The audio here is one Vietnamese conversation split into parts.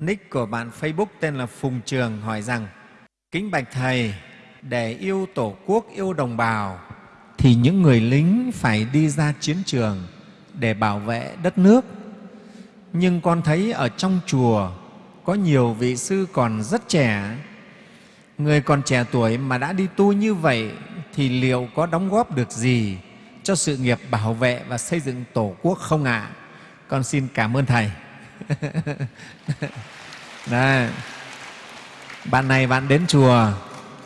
Nick của bạn Facebook tên là Phùng Trường hỏi rằng Kính Bạch Thầy, để yêu Tổ quốc, yêu đồng bào thì những người lính phải đi ra chiến trường để bảo vệ đất nước. Nhưng con thấy ở trong chùa có nhiều vị sư còn rất trẻ, người còn trẻ tuổi mà đã đi tu như vậy thì liệu có đóng góp được gì cho sự nghiệp bảo vệ và xây dựng Tổ quốc không ạ? À? Con xin cảm ơn Thầy. Đấy. Bạn này bạn đến chùa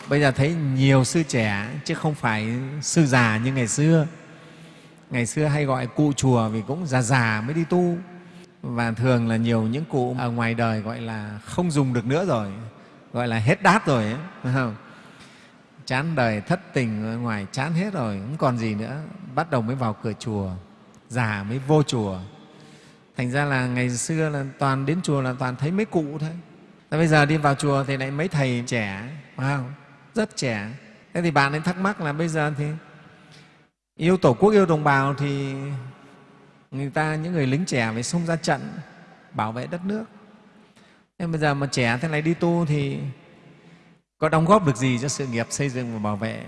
bây giờ thấy nhiều sư trẻ chứ không phải sư già như ngày xưa. Ngày xưa hay gọi cụ chùa vì cũng già già mới đi tu và thường là nhiều những cụ ở ngoài đời gọi là không dùng được nữa rồi, gọi là hết đát rồi ấy, phải không? Chán đời thất tình ở ngoài chán hết rồi, không còn gì nữa, bắt đầu mới vào cửa chùa, già mới vô chùa thành ra là ngày xưa là toàn đến chùa là toàn thấy mấy cụ thôi. Thế bây giờ đi vào chùa thì lại mấy thầy trẻ phải không? rất trẻ. Thế thì bạn ấy thắc mắc là bây giờ thì yêu tổ quốc, yêu đồng bào thì người ta, những người lính trẻ phải xông ra trận, bảo vệ đất nước. Thế bây giờ mà trẻ thế này đi tu thì có đóng góp được gì cho sự nghiệp xây dựng và bảo vệ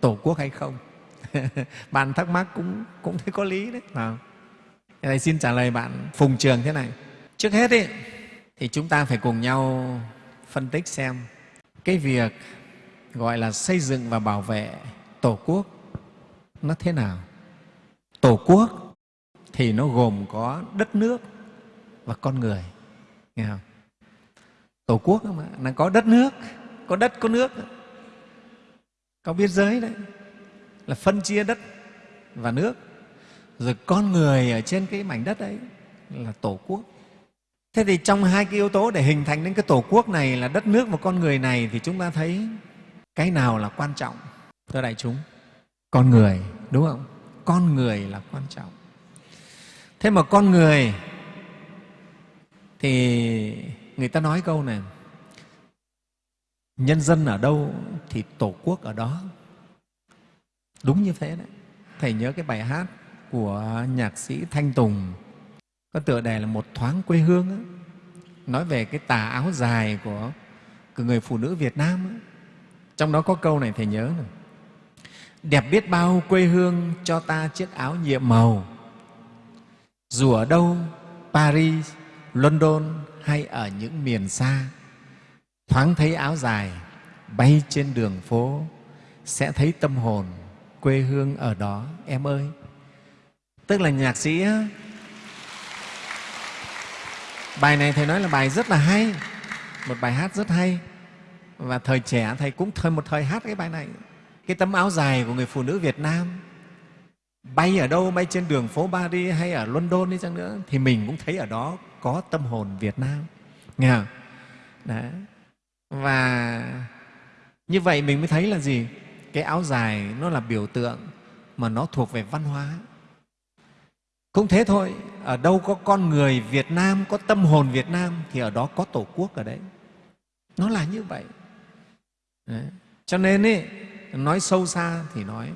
tổ quốc hay không? Bạn thắc mắc cũng cũng thấy có lý đấy phải Thầy xin trả lời bạn Phùng Trường thế này. Trước hết ý, thì chúng ta phải cùng nhau phân tích xem cái việc gọi là xây dựng và bảo vệ Tổ quốc nó thế nào. Tổ quốc thì nó gồm có đất nước và con người. Nghe không? Tổ quốc mà, nó có đất nước, có đất, có nước, có biên giới đấy, là phân chia đất và nước rồi con người ở trên cái mảnh đất ấy là tổ quốc. Thế thì trong hai cái yếu tố để hình thành đến cái tổ quốc này là đất nước và con người này thì chúng ta thấy cái nào là quan trọng, thưa đại chúng? Con người, đúng không? Con người là quan trọng. Thế mà con người thì người ta nói câu này, nhân dân ở đâu thì tổ quốc ở đó. Đúng như thế đấy. Thầy nhớ cái bài hát của nhạc sĩ Thanh Tùng có tựa đề là Một thoáng quê hương ấy. nói về cái tà áo dài của, của người phụ nữ Việt Nam ấy. Trong đó có câu này Thầy nhớ này. Đẹp biết bao quê hương cho ta chiếc áo nhiệm màu Dù ở đâu, Paris, London hay ở những miền xa Thoáng thấy áo dài bay trên đường phố Sẽ thấy tâm hồn quê hương ở đó em ơi tức là nhạc sĩ bài này thầy nói là bài rất là hay, một bài hát rất hay. Và thời trẻ thầy cũng thời, một thời hát cái bài này. Cái tấm áo dài của người phụ nữ việt nam. Bay ở đâu bay trên đường phố paris hay ở london đi chăng nữa, thì mình cũng thấy ở đó có tâm hồn việt nam. Nghe không? Đấy. và như vậy mình mới thấy là gì? Cái áo dài nó là biểu tượng mà nó thuộc về văn hóa cũng thế thôi, ở đâu có con người Việt Nam, có tâm hồn Việt Nam thì ở đó có Tổ quốc ở đấy. Nó là như vậy. Đấy. Cho nên ấy, nói sâu xa thì nói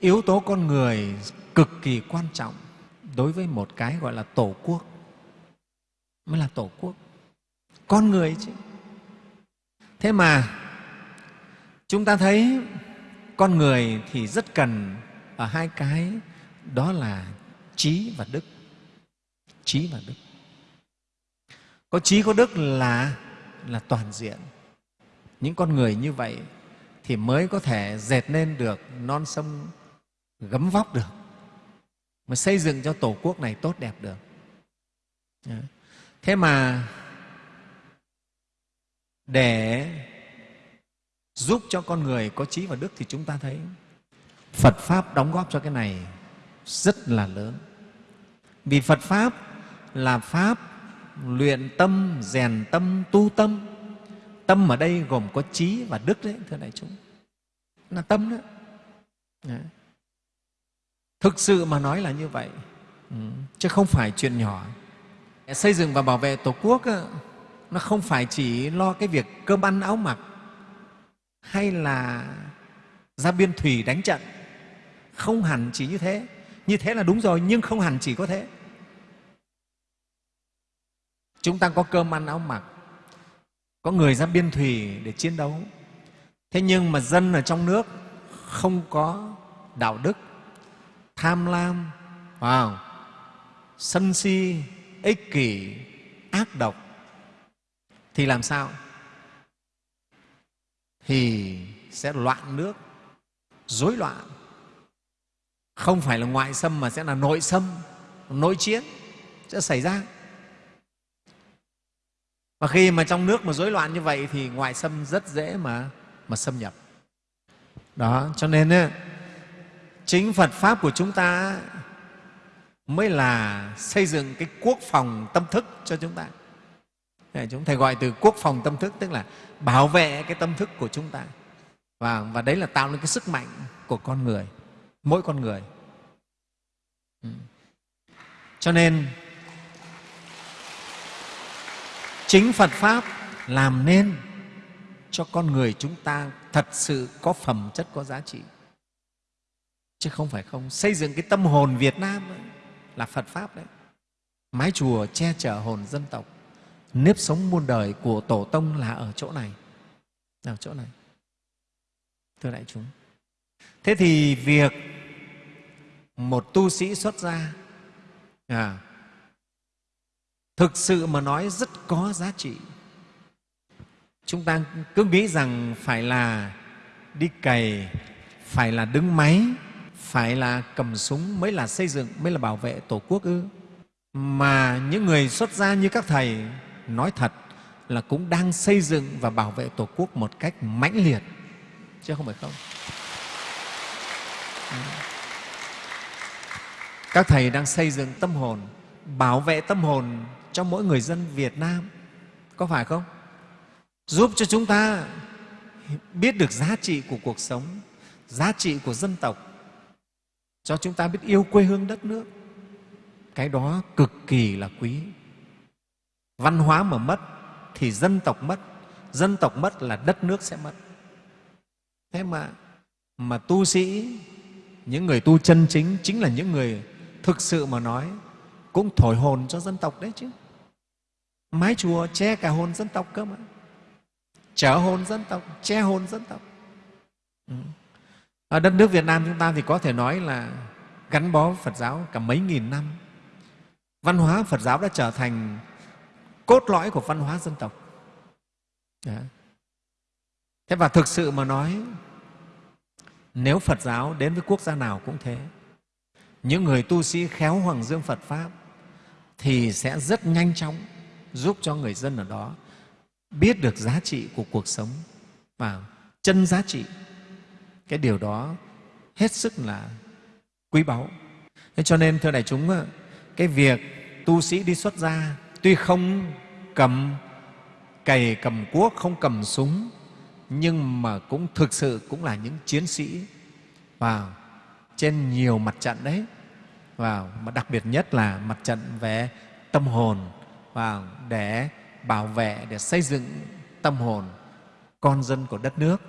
yếu tố con người cực kỳ quan trọng đối với một cái gọi là Tổ quốc mới là Tổ quốc. Con người chứ. Thế mà chúng ta thấy con người thì rất cần ở hai cái đó là trí và đức. Trí và đức. Có trí có đức là là toàn diện. Những con người như vậy thì mới có thể dệt nên được non sông gấm vóc được mà xây dựng cho tổ quốc này tốt đẹp được. Dạ. Thế mà để giúp cho con người có trí và đức thì chúng ta thấy phật pháp đóng góp cho cái này rất là lớn. Vì phật pháp là pháp luyện tâm, rèn tâm, tu tâm. Tâm ở đây gồm có trí và đức đấy, thưa đại chúng. Là tâm đó. Đấy. thực sự mà nói là như vậy ừ. chứ không phải chuyện nhỏ. Xây dựng và bảo vệ tổ quốc nó không phải chỉ lo cái việc cơm ăn áo mặc hay là ra biên thủy đánh trận. Không hẳn chỉ như thế như thế là đúng rồi nhưng không hẳn chỉ có thế. Chúng ta có cơm ăn áo mặc có người ra biên thùy để chiến đấu. Thế nhưng mà dân ở trong nước không có đạo đức tham lam wow, sân si ích kỷ ác độc. Thì làm sao? Thì sẽ loạn nước rối loạn không phải là ngoại xâm mà sẽ là nội xâm nội chiến sẽ xảy ra. Và khi mà trong nước mà rối loạn như vậy thì ngoại xâm rất dễ mà mà xâm nhập. Đó cho nên ấy, chính phật pháp của chúng ta mới là xây dựng cái quốc phòng tâm thức cho chúng ta. Chúng thầy gọi từ quốc phòng tâm thức tức là bảo vệ cái tâm thức của chúng ta. Và, và đấy là tạo nên cái sức mạnh của con người mỗi con người. Ừ. Cho nên chính phật pháp làm nên cho con người chúng ta thật sự có phẩm chất có giá trị. Chứ không phải không. Xây dựng cái tâm hồn việt nam ấy, là phật pháp đấy. Mái chùa che chở hồn dân tộc. Nếp sống muôn đời của tổ tông là ở chỗ này. Là ở chỗ này. Thưa đại chúng. Thế thì việc một tu sĩ xuất gia. À, thực sự mà nói rất có giá trị. Chúng ta cứ nghĩ rằng phải là đi cày phải là đứng máy phải là cầm súng mới là xây dựng mới là bảo vệ tổ quốc ư. Mà những người xuất gia như các thầy nói thật là cũng đang xây dựng và bảo vệ tổ quốc một cách mãnh liệt. Chứ không phải không. Ừ các thầy đang xây dựng tâm hồn, bảo vệ tâm hồn cho mỗi người dân việt nam. Có phải không? Giúp cho chúng ta biết được giá trị của cuộc sống, giá trị của dân tộc. Cho chúng ta biết yêu quê hương đất nước. Cái đó cực kỳ là quý. Văn hóa mà mất thì dân tộc mất. Dân tộc mất là đất nước sẽ mất. Thế mà mà tu sĩ, những người tu chân chính chính là những người thực sự mà nói, cũng thổi hồn cho dân tộc đấy chứ. Mái chùa che cả hồn dân tộc cơ mà. Chở hồn dân tộc, che hồn dân tộc. Ừ. Ở đất nước việt nam chúng ta thì có thể nói là gắn bó phật giáo cả mấy nghìn năm. Văn hóa phật giáo đã trở thành cốt lõi của văn hóa dân tộc. Đấy. thế và thực sự mà nói, nếu phật giáo đến với quốc gia nào cũng thế những người tu sĩ khéo hoàng dương phật pháp thì sẽ rất nhanh chóng giúp cho người dân ở đó biết được giá trị của cuộc sống và chân giá trị. Cái điều đó hết sức là quý báu. Thế cho nên, thưa đại chúng cái việc tu sĩ đi xuất gia tuy không cầm cày, cầm cuốc, không cầm súng, nhưng mà cũng thực sự cũng là những chiến sĩ vào trên nhiều mặt trận đấy vào, mà đặc biệt nhất là mặt trận về tâm hồn, vào để bảo vệ, để xây dựng tâm hồn con dân của đất nước.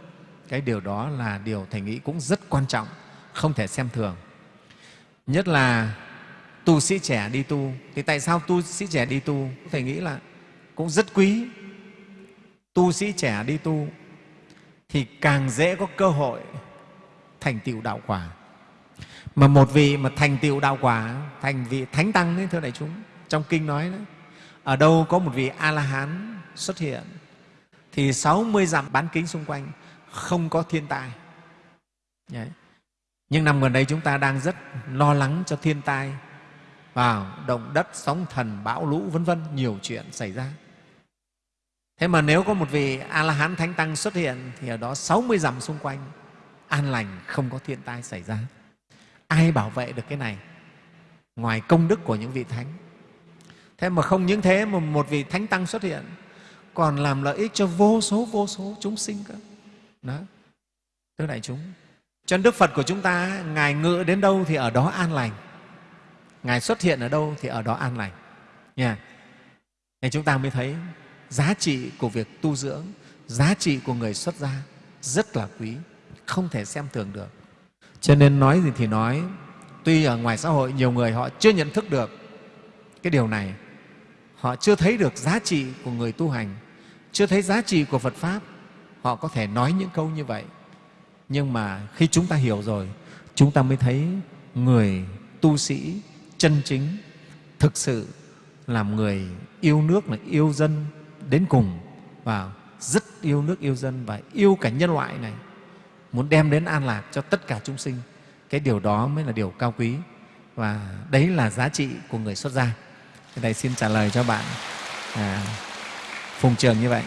Cái điều đó là điều thầy nghĩ cũng rất quan trọng, không thể xem thường. Nhất là tu sĩ trẻ đi tu. Thì tại sao tu sĩ trẻ đi tu? Thầy nghĩ là cũng rất quý tu sĩ trẻ đi tu thì càng dễ có cơ hội thành tựu đạo quả mà một vị mà thành tựu đạo quả, thành vị thánh tăng đấy, thưa đại chúng, trong kinh nói đấy ở đâu có một vị a la hán xuất hiện, thì 60 dặm bán kính xung quanh không có thiên tai. Đấy. nhưng năm gần đây chúng ta đang rất lo lắng cho thiên tai, vào động đất, sóng thần, bão lũ, vân vân, nhiều chuyện xảy ra. Thế mà nếu có một vị a la hán thánh tăng xuất hiện, thì ở đó 60 dặm xung quanh, an lành, không có thiên tai xảy ra ai bảo vệ được cái này? Ngoài công đức của những vị thánh. Thế mà không những thế mà một vị thánh tăng xuất hiện, còn làm lợi ích cho vô số vô số chúng sinh cơ. Đó. Thưa đại chúng, cho nên đức phật của chúng ta, ngài ngự đến đâu thì ở đó an lành. Ngài xuất hiện ở đâu thì ở đó an lành. Nha. Nên chúng ta mới thấy giá trị của việc tu dưỡng, giá trị của người xuất gia rất là quý, không thể xem thường được cho nên nói gì thì nói. Tuy ở ngoài xã hội nhiều người họ chưa nhận thức được cái điều này. Họ chưa thấy được giá trị của người tu hành. Chưa thấy giá trị của phật pháp. Họ có thể nói những câu như vậy. Nhưng mà khi chúng ta hiểu rồi, chúng ta mới thấy người tu sĩ chân chính thực sự làm người yêu nước, là yêu dân đến cùng và rất yêu nước, yêu dân và yêu cả nhân loại này muốn đem đến an lạc cho tất cả chúng sinh. Cái điều đó mới là điều cao quý. Và đấy là giá trị của người xuất gia. Thầy xin trả lời cho bạn à, Phùng Trường như vậy.